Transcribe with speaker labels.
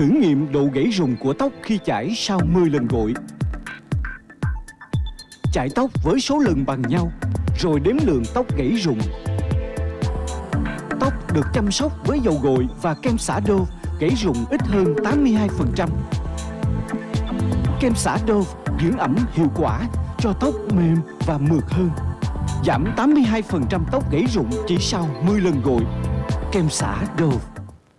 Speaker 1: Thử nghiệm độ gãy rụng của tóc khi chải sau 10 lần gội. Chải tóc với số lần bằng nhau, rồi đếm lượng tóc gãy rụng. Tóc được chăm sóc với dầu gội và kem xả Dove gãy rụng ít hơn 82%. Kem xả Dove dưỡng ẩm hiệu quả cho tóc mềm và mượt hơn. Giảm 82% tóc gãy rụng chỉ sau 10 lần gội. Kem xả Dove